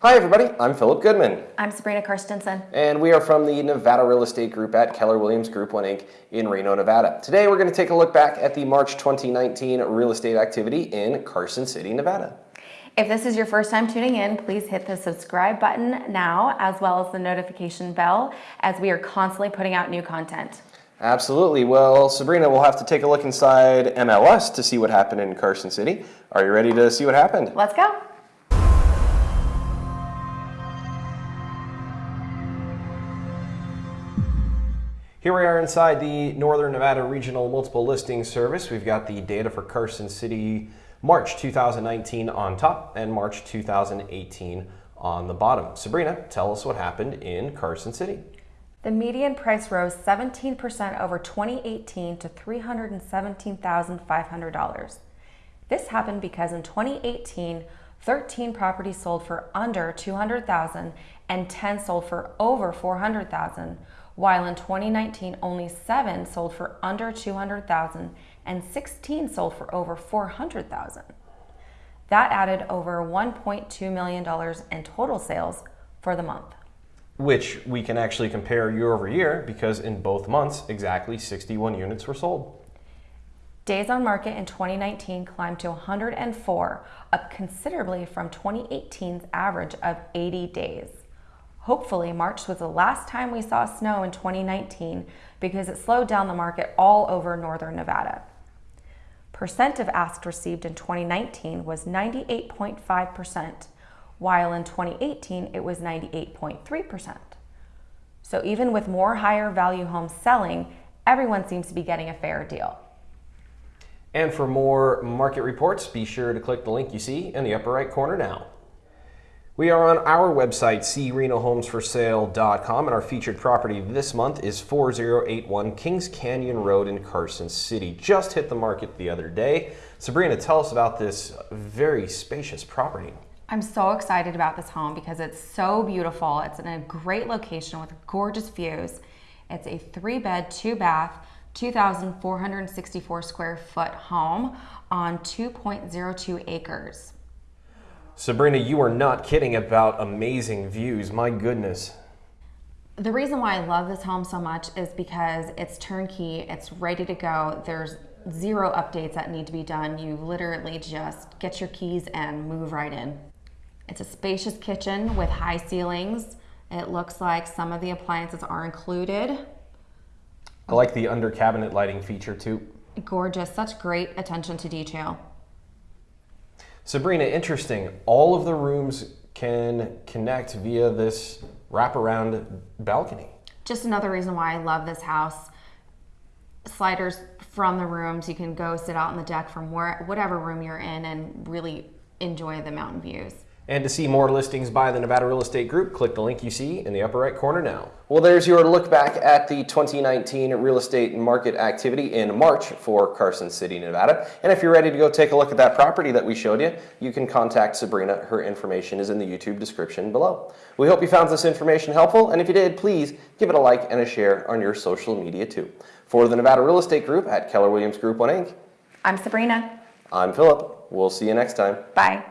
Hi everybody, I'm Philip Goodman. I'm Sabrina Karstensen. And we are from the Nevada Real Estate Group at Keller Williams Group 1 Inc. in Reno, Nevada. Today we're going to take a look back at the March 2019 real estate activity in Carson City, Nevada. If this is your first time tuning in, please hit the subscribe button now as well as the notification bell as we are constantly putting out new content. Absolutely. Well, Sabrina, we'll have to take a look inside MLS to see what happened in Carson City. Are you ready to see what happened? Let's go. Here we are inside the Northern Nevada Regional Multiple Listing Service. We've got the data for Carson City March 2019 on top and March 2018 on the bottom. Sabrina, tell us what happened in Carson City. The median price rose 17% over 2018 to $317,500. This happened because in 2018, 13 properties sold for under 200,000 and 10 sold for over 400,000 while in 2019 only 7 sold for under 200,000 and 16 sold for over 400,000. That added over $1.2 million in total sales for the month. Which we can actually compare year over year because in both months, exactly 61 units were sold. Days on market in 2019 climbed to 104, up considerably from 2018's average of 80 days. Hopefully, March was the last time we saw snow in 2019 because it slowed down the market all over northern Nevada. Percent of asked received in 2019 was 98.5%, while in 2018 it was 98.3%. So even with more higher value homes selling, everyone seems to be getting a fair deal. And for more market reports, be sure to click the link you see in the upper right corner now. We are on our website, crenohomesforsale.com, and our featured property this month is 4081 Kings Canyon Road in Carson City. Just hit the market the other day. Sabrina, tell us about this very spacious property. I'm so excited about this home because it's so beautiful. It's in a great location with gorgeous views. It's a three bed, two bath, 2,464 square foot home on 2.02 acres. Sabrina, you are not kidding about amazing views. My goodness. The reason why I love this home so much is because it's turnkey, it's ready to go. There's zero updates that need to be done. You literally just get your keys and move right in. It's a spacious kitchen with high ceilings. It looks like some of the appliances are included. I like the under cabinet lighting feature too. Gorgeous, such great attention to detail. Sabrina, interesting. All of the rooms can connect via this wraparound balcony. Just another reason why I love this house. Sliders from the rooms. You can go sit out on the deck from where, whatever room you're in and really enjoy the mountain views. And to see more listings by the Nevada Real Estate Group, click the link you see in the upper right corner now. Well, there's your look back at the 2019 real estate market activity in March for Carson City, Nevada. And if you're ready to go take a look at that property that we showed you, you can contact Sabrina. Her information is in the YouTube description below. We hope you found this information helpful, and if you did, please give it a like and a share on your social media too. For the Nevada Real Estate Group at Keller Williams Group 1 Inc. I'm Sabrina. I'm Philip. We'll see you next time. Bye.